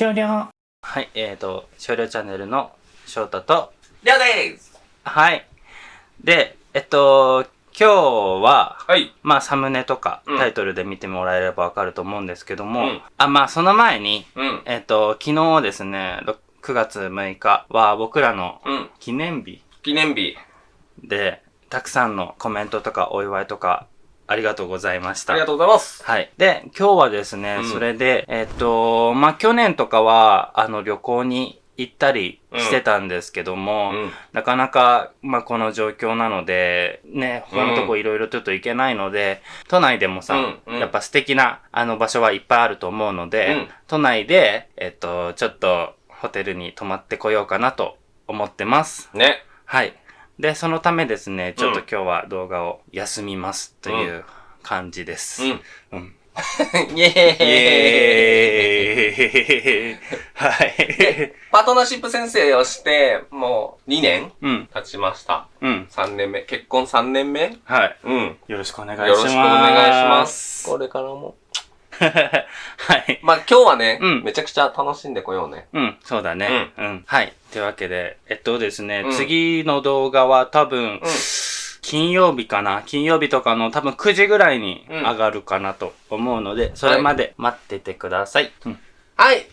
終了。はい、えーと、少量チャンネルの翔太と、りょうですはい。で、えっと、今日は、はい。まあ、サムネとかうんタイトルで見てもらえればわかると思うんですけども、うんあ、まあ、その前に、うん。えっと、昨日ですね、ろ9月6日は僕らのうん。記念日記念日。で、たくさんのコメントとかお祝いとかありがとうございました。ありがとうございます。はい。で、今日はですね、うんそれで、えっと、まあ、去年とかは、あの、旅行に行ったりしてたんですけども、うん。なかなか、まあ、この状況なので、ね、他のとこいろいろちょっと行けないので、都内でもさ、うんうんやっぱ素敵な、あの場所はいっぱいあると思うので、うん都内で、えっと、ちょっと、ホテルに泊まってこようかなと思ってます。ね。はい。で、そのためですね、ちょっとうん今日は動画を休みますという感じです。うん。うん。イェーイイエーイはい。パートナーシップ先生をして、もう2年うん。経ちました。うん。3年目。結婚3年目？はい。うん。よろしくお願いします。よろしくお願いします。これからも。はい。まあ今日はね、うんめちゃくちゃ楽しんでこようね。うん、そうだね。うん。はい。というわけで、えっとですね、うん次の動画は多分、うん。金曜日かな？金曜日とかの多分9時ぐらいにうん上がるかなと思うので、それまで待っててください。うん。はい。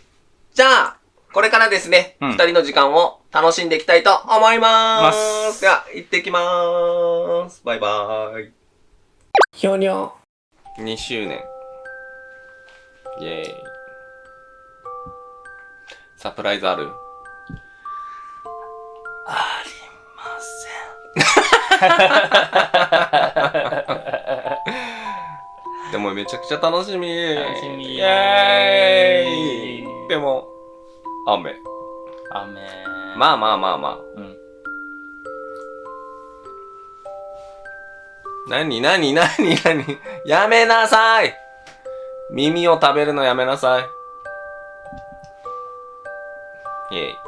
じゃあ、これからですね、うん二、人の時間を楽しんでいきたいと思いまー。ますすでは、行ってきまーす。バイバーイ。終了。2周年。イェーイ。サプライズある？でもめちゃくちゃ楽しみ。楽しみイェーイ。でも、雨。雨。まあまあまあまあ。うん。なになになになにやめなさい耳を食べるのやめなさい。イェイ。